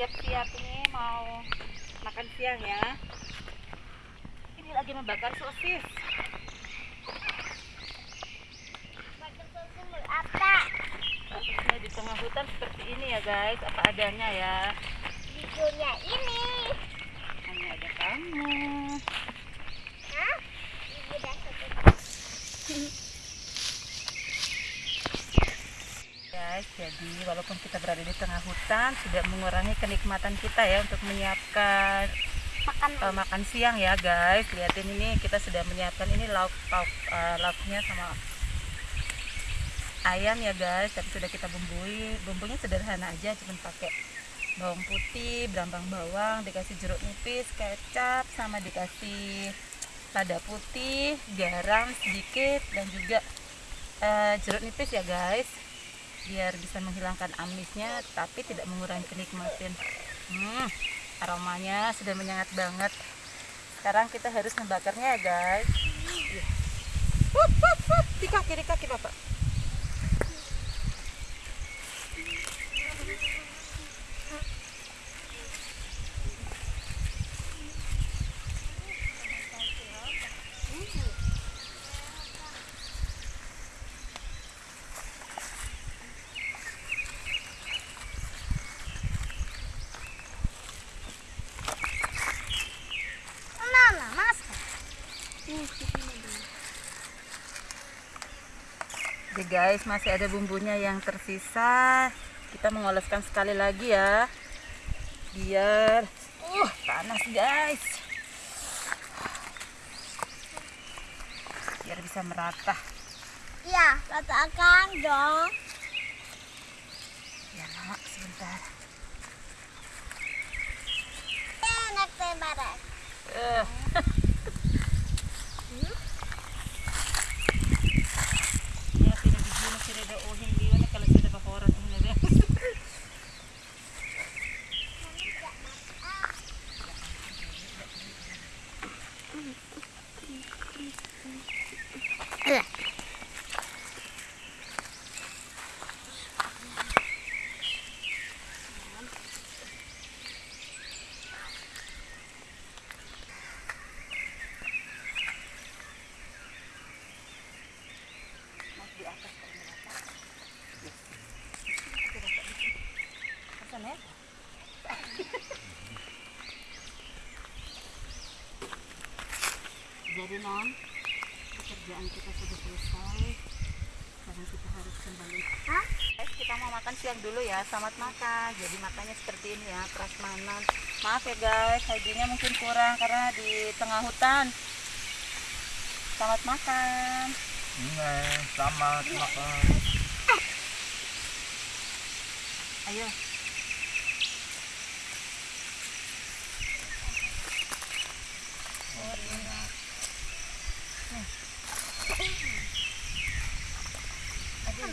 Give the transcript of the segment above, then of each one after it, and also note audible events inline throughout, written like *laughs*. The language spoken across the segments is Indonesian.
lihat ini mau makan siang ya. Ini lagi membakar sosis. apa Sosisnya di tengah hutan seperti ini ya guys, apa adanya ya. videonya ini Hanya ada kamu. Guys, jadi walaupun kita berada di tengah hutan, tidak mengurangi kenikmatan kita ya untuk menyiapkan makan eh, makan siang ya guys. Lihatin ini kita sudah menyiapkan ini lauk lauk eh, lauknya sama ayam ya guys. Tapi sudah kita bumbui. Bumbunya sederhana aja, cuma pakai bawang putih, berambang bawang, dikasih jeruk nipis, kecap, sama dikasih lada putih, garam sedikit dan juga eh, jeruk nipis ya guys biar bisa menghilangkan amisnya tapi tidak mengurangi kenikmatan. Hmm, aromanya sudah menyengat banget. Sekarang kita harus membakarnya ya guys. Iya. Di kaki di kaki bapak Jadi guys masih ada bumbunya yang tersisa. Kita mengoleskan sekali lagi ya. Biar uh panas guys. Biar bisa merata. Ya katakan dong. Ya mak sebentar. Enak tembaran Eh. *laughs* Ya, tidak diguna, tidak ada uhin dia na kalau sudah bakoran uhin na rin. Di atas kalau merata. Asan ya? Jadi non, pekerjaan kita sudah selesai. Sekarang kita harus kembali. Hah? Guys, kita mau makan siang dulu ya. Selamat makan. Jadi makannya seperti ini ya, prasmanan. Maaf ya guys, hajinya mungkin kurang karena di tengah hutan. Selamat makan. Ini sama makan. Ayo. Aduh,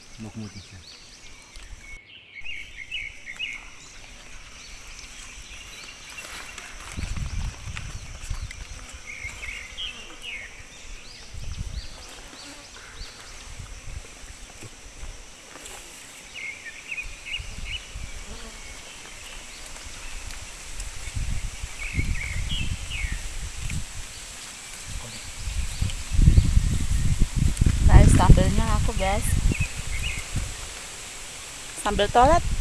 Nog moet niet zijn. started a Sambal tolet.